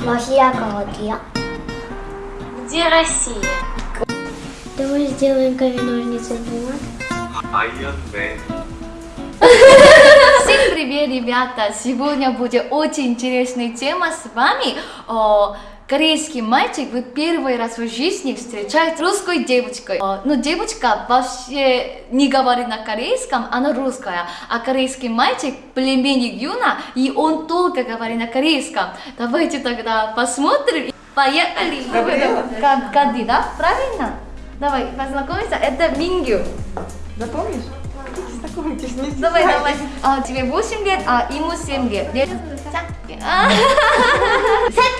Мария Колодья. Где Россия? Давай сделаем камень, ножницы, бумага. Всем привет, ребята! Сегодня будет очень интересная тема с вами о корейский мальчик в первый раз в жизни встречает русской девочкой. О, ну, девочка вообще не говорит на корейском, она русская. А корейский мальчик племенник Юна, и он только говорит на корейском. Давайте тогда посмотрим. Поехали! Кади, да? Правильно? Давай, познакомимся. Это Мингю. Запомнишь? Давай, давай. А, тебе 8 лет, а ему 7 лет. Лет-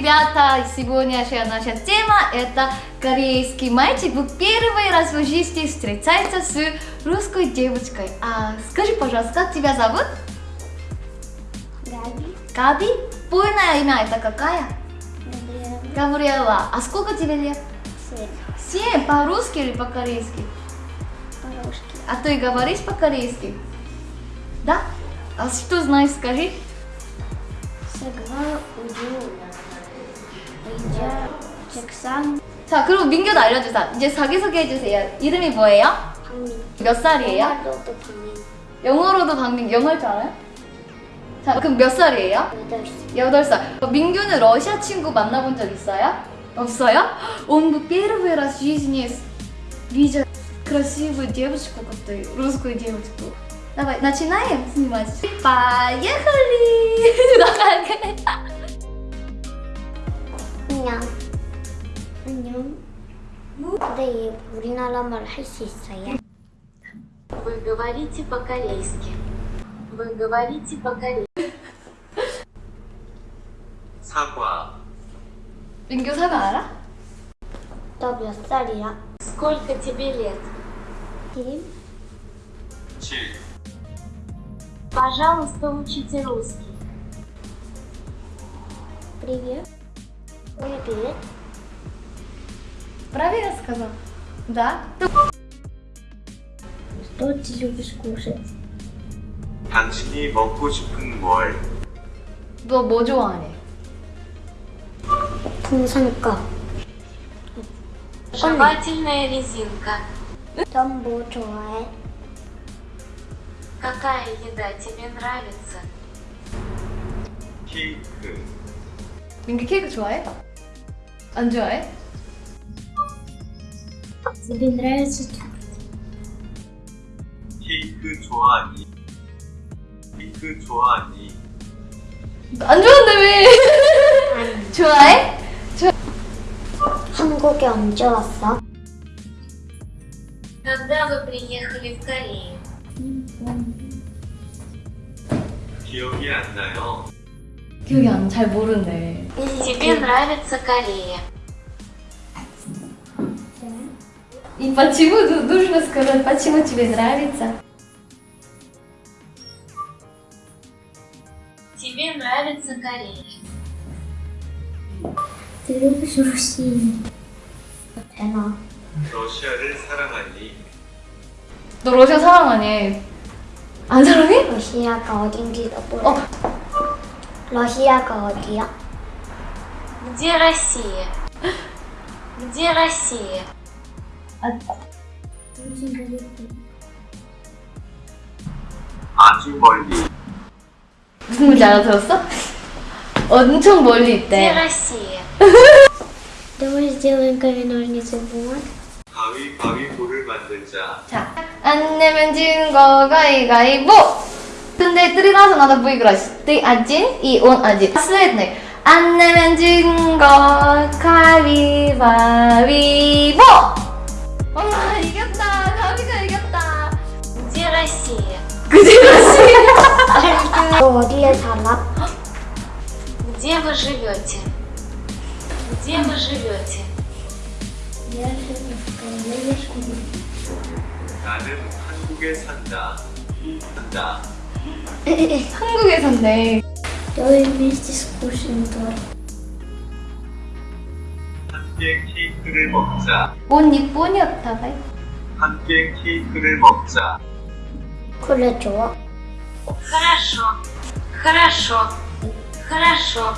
ребята! Сегодняшняя наша тема это корейский мальчик в первый раз в жизни встречается с русской девочкой. А скажи, пожалуйста, как тебя зовут? Габи. Габи? Полное имя это какая? Габриэла. Габриэла. А сколько тебе лет? Свет. Семь. По-русски или по-корейски? По-русски. А ты говоришь по-корейски? Да? А что знаешь, скажи? Сагва, 우 주, 의자, 책상, 자, 그리고 민규도 알려주자. 이제 자기소개 해주세요. 이름이 뭐예요? 방민. 몇 살이에요? 영화로도 방민. 영어로도 방민, 영어 할 줄 알아요? 자, 그럼 몇 살이에요? 여덟 살. 8살. 민규는 러시아 친구 만나본 적 있어요? 없어요? Он бы первый раз в жизни видел красивую девочку, какую-то русскую девочку. Давай, начинаем снимать. Поехали! 나가 게. 안녕. 안녕. 근데 얘 우리나라 말 할 수 있어요? Вы говорите по-корейски. Вы говорите по-корейски. 사과 민규 사과 알아? 너 몇 살이야? Сколько тебе лет? 일? 7 Пожалуйста, учите русский. Привет. Привет. Правильно сказал? Да. Что ты любишь кушать? 당신이 먹고 싶은 뭘 너 뭐 좋아해? 풍선껌. Жевательная резинка. 넌뭐 좋아해? Какая еда тебе нравится? 케이크 민규 케이크 좋아해? 안 좋아해? Тебе нравится 케이크 좋아하니 케이크 좋아하니 안 좋아한다 왜? 좋아해? 한국에 언제 왔어? Когда вы приехали в Корею? 기억이 안 나요 기억이 안 잘 모른대. Тебе нравится Корея? И почему ну- нужно сказать, почему тебе нравится? Тебе нравится Корея? Ты любишь Россию? 되나? 러시아를 사랑하니 너 러시아 사랑하니? 안 사랑해? 러시아가 어딘지도 몰라. 어. 러시아가 어디야? Где Россия? Где Россия? 아주 멀리 무슨 말인지 알아들었어? 엄청 멀리 Где 있대. Россия? Давай сделаем камень, ножницы, бумага. 가위바위보를 만들자 자, 안 내면 진 거 가위가위보! 근데 들어가서 나도 выиграть. Ты один и он один. Последний. 안 내면 진 거 가위바위보! 와, 이겼다. 가위가 이겼다. Где Россия? 그지, 그지. 너 어디에 살아? Где вы живете? Где вы живете? 나는 한국에 산다 산다 한국에 산대. Давай вместе скушаем торт. 함께 케이크를 먹자 옷 이쁘니었다, 봐. 함께 케이크를 먹자 그래 좋아. Хорошо. Хорошо. Хорошо.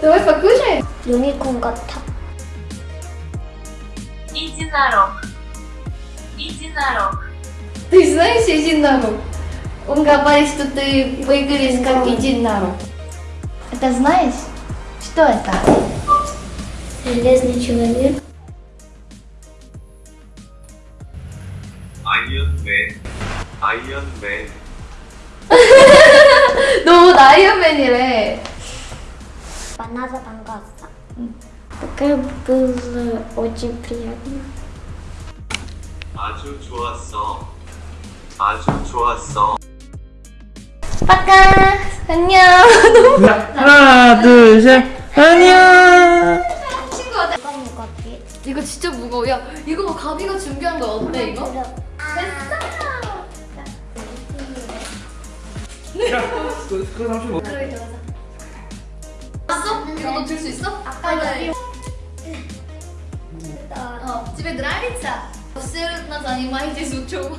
Давай покушай. 유니콘 같아. Единорог. Единорог. Ты знаешь единорог? Он говорит, что ты выглядишь как единорог. Это знаешь? Что это? железный человек. 아이언맨. 아이언맨. 너 아이언맨이래. 만나서 반가웠어. такая было очень приятно. 아주 좋았어. 아주 좋았어. 빠까. 안녕. 자, 하나, 둘, 셋. 안녕. 이거 진짜 무거워. 야, 이거 뭐 가비가 준비한 거 어때 이거? 야, 그, 그 삼촌 뭐? 봤어? 이거 너 들 수 있어? 아까 여기 어, тебе нравится? Абсолютно занимайтесь учебой.